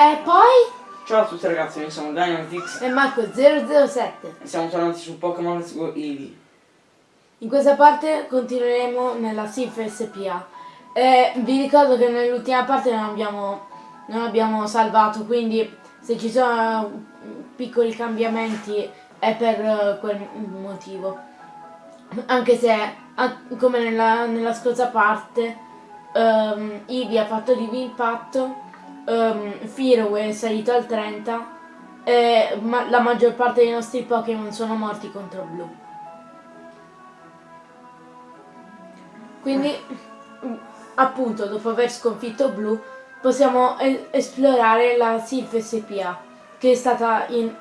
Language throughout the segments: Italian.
E poi? Ciao a tutti ragazzi, noi siamo Dynamitix E Marco 007. e siamo tornati su Pokémon Let's Go Eevee. In questa parte continueremo nella SIF SPA. E vi ricordo che nell'ultima parte non abbiamo, non abbiamo salvato, quindi se ci sono piccoli cambiamenti è per eh, quel motivo. Anche se, come nella, nella scorsa parte, um, Eevee ha fatto di impatto, um, Firo è salito al 30 e ma- la maggior parte dei nostri Pokémon sono morti contro Blu. Quindi, mm, appunto, dopo aver sconfitto Blu, possiamo esplorare la Sylph SPA, che è stata in-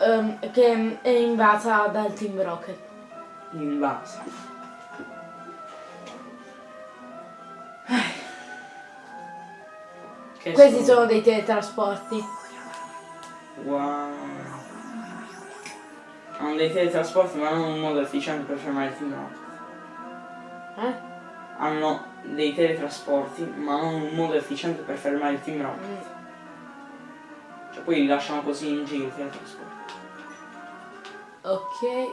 ehm, che è invasa dal Team Rocket. Invasa. Che Questi sono dei teletrasporti. Wow. Hanno dei teletrasporti ma non un modo efficiente per fermare il Team Rocket. Eh? Hanno dei teletrasporti ma non un modo efficiente per fermare il Team Rocket. Mm. Cioè poi li lasciano così in giro i teletrasporti. Ok,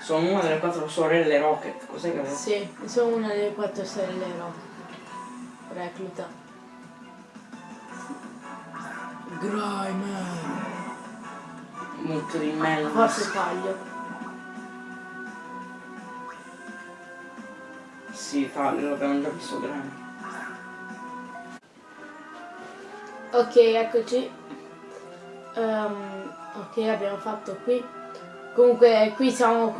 Sono una delle quattro sorelle Rocket, cos'è che avete? sì, sono una delle quattro sorelle Rocket. Recluta. Grimer. Molto di melon. Forse sbaglio. Sì, taglio, l'abbiamo già visto grande. Ok, eccoci. Ehm, ok, abbiamo fatto qui. Comunque qui siamo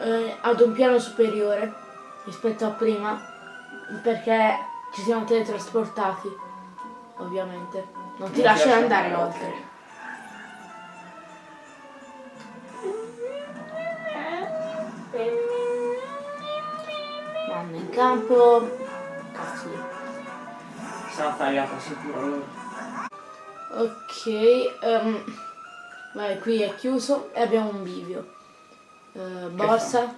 eh, ad un piano superiore rispetto a prima perché ci siamo teletrasportati, ovviamente. Non ti lasciano andare oltre. Vanno in campo. Cazzo. Sarà tagliata sicuro allora. Ok, ehm, vai, qui è chiuso e abbiamo un bivio. Eh, borsa,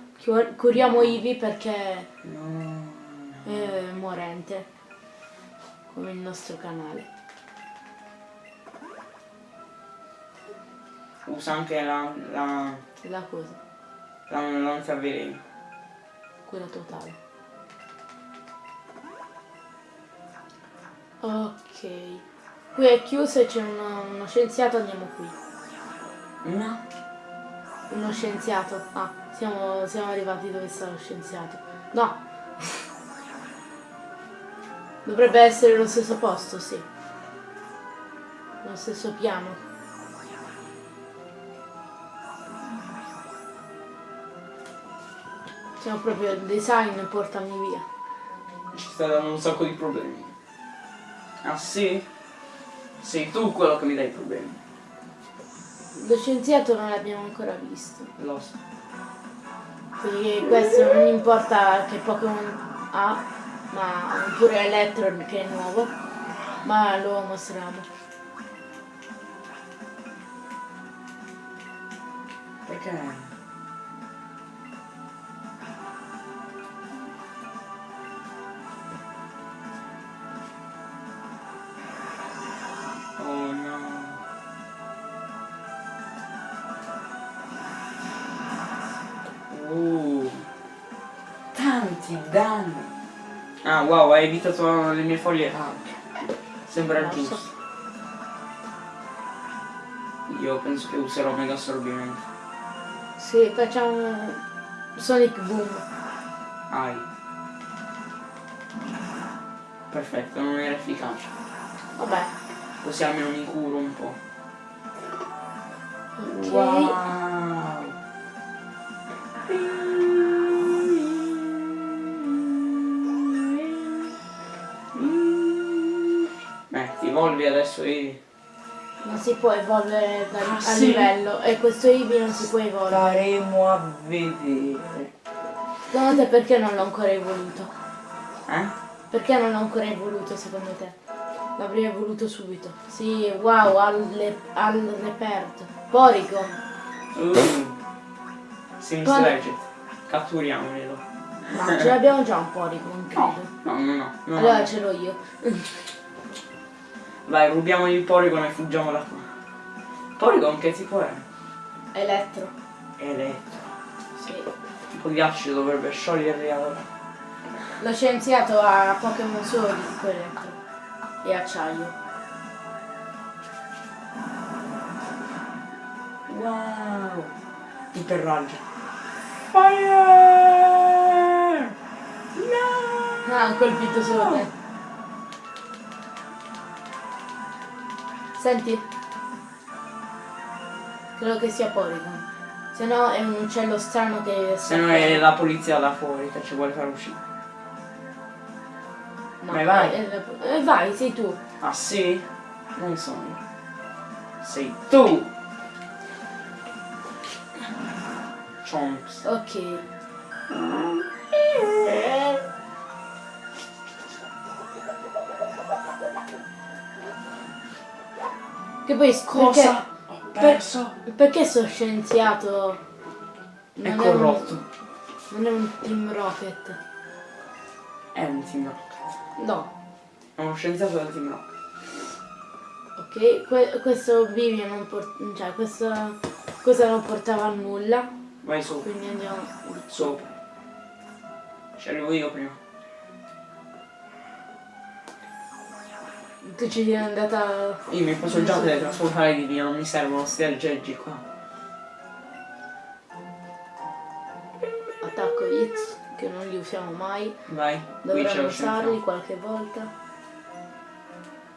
curiamo Ivi perché No. è morente, come il nostro canale. Usa anche la, la, La cosa, la lanzaveleno. quella totale. Ok, qui è chiuso e c'è uno, uno scienziato, andiamo qui. No. Uno scienziato. Ah, siamo, siamo arrivati dove sta lo scienziato. No. Dovrebbe essere lo stesso posto, sì. Lo stesso piano. Siamo proprio il design, portami via. Ci sta dando un sacco di problemi. Ah sì? Sei tu quello che mi dai problemi. Lo scienziato non l'abbiamo ancora visto. Lo so. Quindi questo non importa che Pokémon ha, ma oppure Electron che è nuovo, ma lo mostriamo. Perché? Tanti danni. Ah wow, hai evitato le mie foglie calde. Sembra so. giusto. Io penso che userò mega assorbimento. Sì, facciamo Sonic Boom. Ai. Perfetto, non era efficace. Vabbè. Così almeno mi curo un po'. Ok. Wow. Evolvi adesso e Non si può evolvere da- Ah, a sì? livello e questo Eevee non si può evolvere. staremo a vedere. Secondo te perché non l'ho ancora evoluto? Eh? Perché non l'ho ancora evoluto secondo te? L'avrei evoluto subito. Sì, wow, al, le- al reperto. Porygon. Uh. Sims Quando- Legend. Catturiamolo. Ma ce l'abbiamo già un Porygon, credo. No, no, no. no, no. Allora ce l'ho io. Vai, rubiamogli il Porygon e fuggiamo da qua. Porygon che tipo è? Elettro. Elettro. Sì. Tipo ghiaccio dovrebbe scioglierli allora. Lo scienziato ha Pokémon solo di tipo elettro. E acciaio. Wow! Iperraggio. Fire! No! Ah, ha colpito solo te. Senti. Credo che sia Porygon. Se no è un uccello strano che... Se no è la polizia là fuori che ci vuole far uscire. No, Vai, vai. è- è- eh, vai, sei tu. Ah sì? Non sono. Sei tu! Chomps. Ok. Che poi Cosa? Ho per- perso? Perché sto scienziato È non corrotto. un, non è un Team Rocket? È un team rocket. No. È uno scienziato del team rocket. Ok, que- questo bivio non porta... cioè questa cosa non portava a nulla. Vai su, Quindi andiamo... sopra. Ci arrivo io prima. Tu ci sei andata... Io mi posso già teletrasportare di via, non mi servono sti aggeggi qua. Attacco hits, che non li usiamo mai. Vai, Dovremmo usarli qualche volta.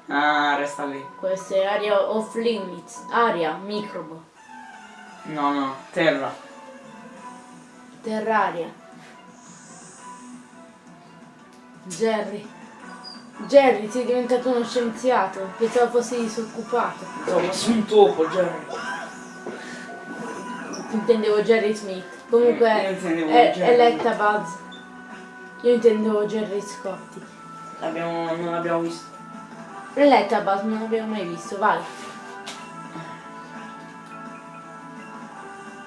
Ah, resta lì. Questa è area off limits. Aria, microbo. No, no, terra. Terraria. Jerry. Jerry, sei diventato uno scienziato. Pensavo fossi disoccupato. Su un topo, Jerry. Intendevo Jerry Smith. Comunque intendevo è, è Letta Buzz. Io intendevo Jerry Scotti. L'abbiamo, non l'abbiamo visto. Letta Buzz non l'avevo mai visto, vai.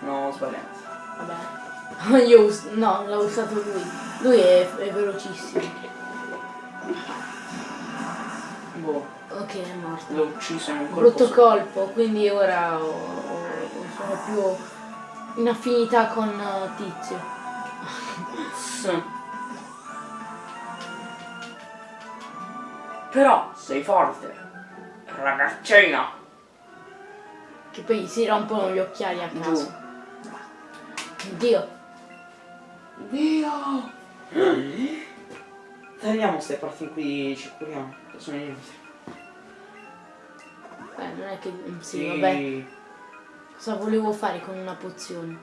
No, ho sbagliato. Vabbè. Io no, l'ha usato lui. Lui è, è velocissimo. Boh, Ok, è morto. l'ho ucciso in un colpo Brutto colpo, quindi ora ho- ho- sono più in affinità con eh, Tizio. Sì. Però sei forte. Ragazzina. Che poi si rompono gli occhiali a caso. Dio. Dio. Tagliamo queste parti qui, ci curiamo. Sono inutili. Beh, non è che... Sì, vabbè. Cosa volevo fare con una pozione?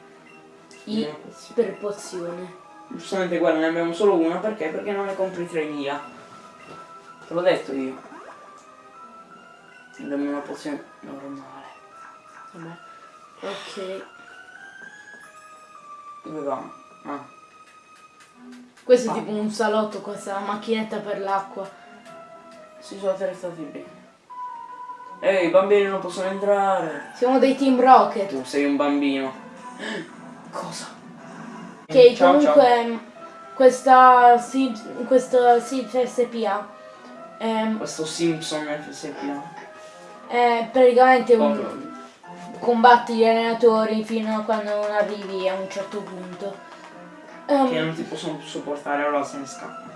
I Una pozione. per pozione. Giustamente guarda, ne abbiamo solo una perché? Perché non ne compri 3000. Te l'ho detto io. Abbiamo una pozione normale. Vabbè. Ok. Dove va? Ah. Questo è tipo un salotto, questa macchinetta per l'acqua. Si sono attrezzati bene. Ehi, i bambini non possono entrare. Siamo dei Team Rocket. Tu sei un bambino. Cosa? Che Ciao, comunque questa Sid, questa Sid SPA ehm, Questo Simpson FSP. è praticamente un combatti gli allenatori fino a quando non arrivi a un certo punto. Ehm, Che non ti possono più sopportare, allora se ne scappa.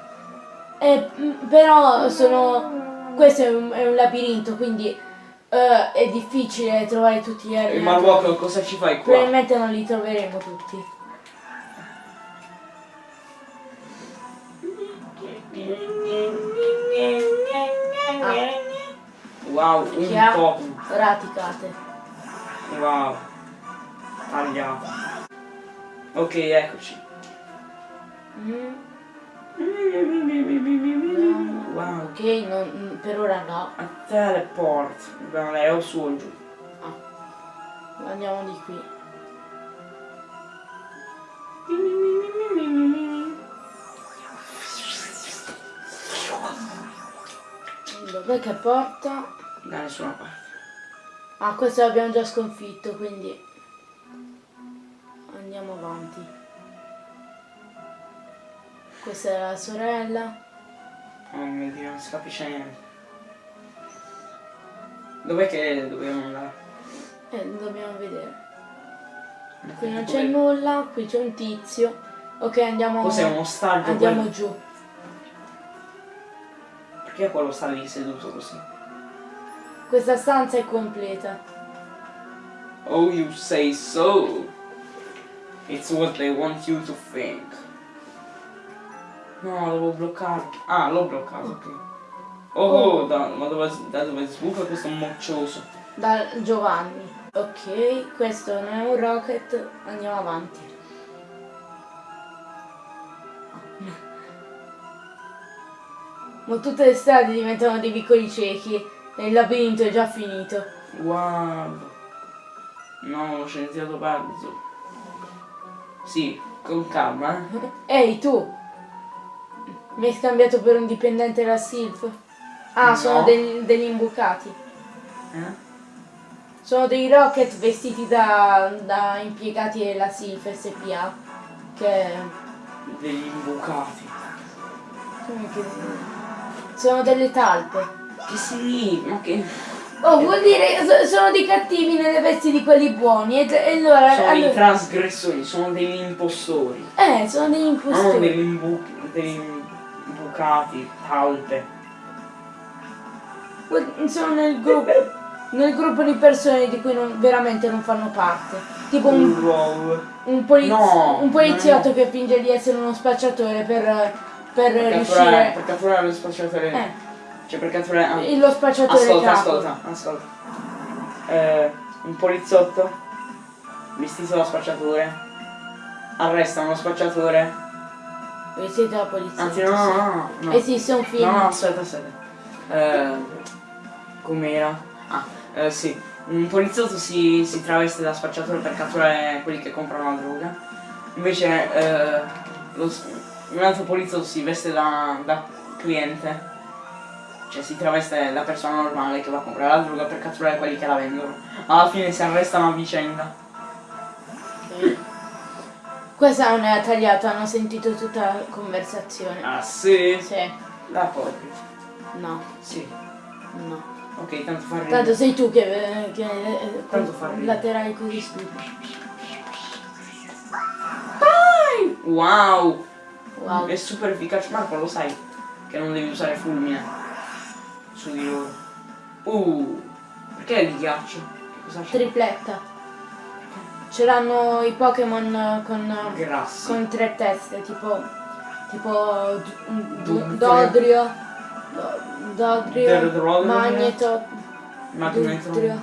eh, però sono questo è un, è un labirinto quindi eh, è difficile trovare tutti gli E allenatori. Marwalker cosa ci fai qua? Probabilmente non li troveremo tutti. Ah, Wow, un che ha po'. raticate. Wow. Tagliato. Ok, eccoci. Mm, Wow. ok, non- per ora no. A teleport. Andare o su o giù. Andiamo di qui. Dov'è che porta? Da nessuna parte. Ah, questo l'abbiamo già sconfitto, quindi andiamo avanti. Questa è la sorella. Oh mio dio, non si capisce niente. Dov'è che dobbiamo andare? Eh, dobbiamo vedere. Qui non c'è nulla, qui c'è un tizio. Ok, andiamo. Cos'è uno ostaggio? Andiamo quello? giù. Perché quello sta lì seduto così? Questa stanza è completa. Oh, you say so. It's what they want you to think. No, devo bloccarlo. Ah, l'ho bloccato, ok. Oh, oh, da, ma dove, da dove sbuca questo moccioso? Da Giovanni. Ok, questo non è un rocket, andiamo avanti. Ma tutte le strade diventano dei piccoli ciechi e il labirinto è già finito. Guarda. No, lo scienziato pazzo. Sì, con calma, eh. Ehi tu! Mi hai scambiato per un dipendente della Silf? Ah, No. sono degli, degli imbucati. Eh? Sono dei rocket vestiti da, da impiegati della Silf SPA. Che... Degli imbucati. Sono delle talpe. Che ma che... Oh, vuol dire che so- sono dei cattivi nelle vesti di quelli buoni. E, e allora... Sono dei allora- trasgressori, sono degli impostori. eh, sono degli Non impostori. degli, imbu- degli imbucati, talpe. Sono nel gruppo. Nel gruppo di persone di cui non- veramente non fanno parte. Tipo un Un poliz- No, un poliziotto no. che finge di essere uno spacciatore per, per, Per riuscire. per catturare lo spacciatore. Eh, Cioè per catturare. ah. lo spacciatore Ascolta, capo. ascolta, ascolta. Eh, un poliziotto vestito da spacciatore arresta uno spacciatore. Vestito da polizia. Anzi, no, no, no. no. Esiste un film. No, no, aspetta, aspetta. Eh, com'era? Ah, eh, sì. Un poliziotto si, si traveste da spacciatore per catturare quelli che comprano la droga. Invece eh, lo un altro poliziotto si veste da, da cliente. Cioè si traveste da persona normale che va a comprare la droga per catturare quelli che la vendono. Alla fine si arrestano a vicenda. Questa non era tagliata, hanno sentito tutta la conversazione. Ah sì? Sì. La copri. No, Sì. no. Ok, tanto fa ridere. Tanto sei tu che, che eh, Tanto fa ridere. laterali così stupido. Wow! Wow. È super efficace, Marco lo sai che non devi usare fulmine su di loro. Uh, perché è di ghiaccio? Che Tripletta. C'erano i Pokémon con, con tre teste, tipo. tipo. Dodrio. Do- Dodrio. Derdrodrio. Magneto. Magnetron. Dugtrio.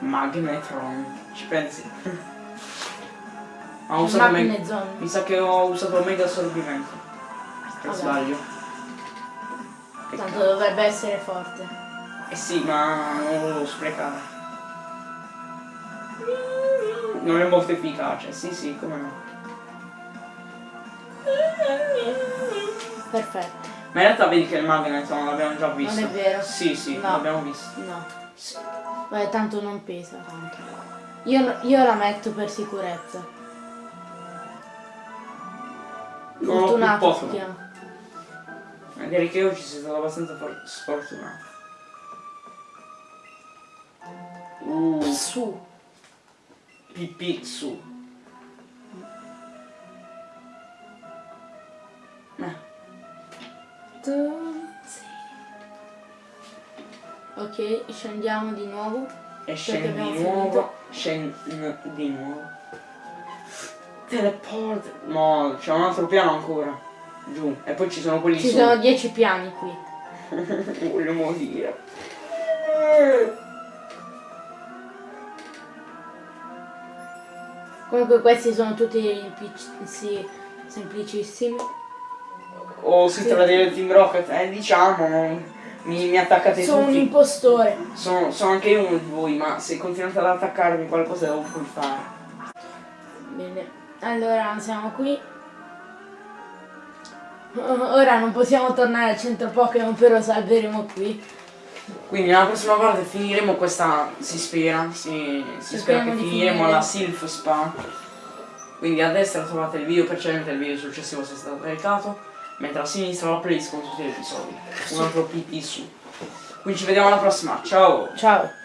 Magnetron. Ci pensi? Ho usato. Mi sa che ho usato mega assorbimento. Per sbaglio. Tanto dovrebbe essere forte. Eh sì, ma non lo sprecare. Non è molto efficace, sì sì, come no. Perfetto. Ma in realtà vedi che il Magnetron l'abbiamo già visto. è vero. Sì, sì, No. l'abbiamo visto. No. Sì. Beh, tanto non pesa tanto. Io, io la metto per sicurezza. Non più Fortunato si chiama. Magari che oggi sei stato abbastanza for- sfortunato. Uh, Su. Pipì su. Ok, scendiamo di nuovo. e scendi di nuovo. Scendi di nuovo. Teleport. No, c'è un altro piano ancora. Giù. E poi ci sono quelli Ci su. sono 10 piani qui. Voglio morire. Comunque questi sono tutti PC semplicissimi. O si tratta del Team Rocket, eh diciamo, mi, mi attaccate Sono un tutti. impostore. Sono, sono anche uno di voi, ma se continuate ad attaccarmi qualcosa devo poi fare. Bene. Allora siamo qui. Ora non possiamo tornare al centro Pokémon, però salveremo qui. Quindi nella prossima parte finiremo questa, si spera, si, si spera che finiremo finire. la Sylph Spa. Quindi a destra trovate il video precedente e il video successivo se è stato caricato, mentre a sinistra la playlist con tutti gli episodi. Un altro PP su. Quindi ci vediamo alla prossima. Ciao! Ciao.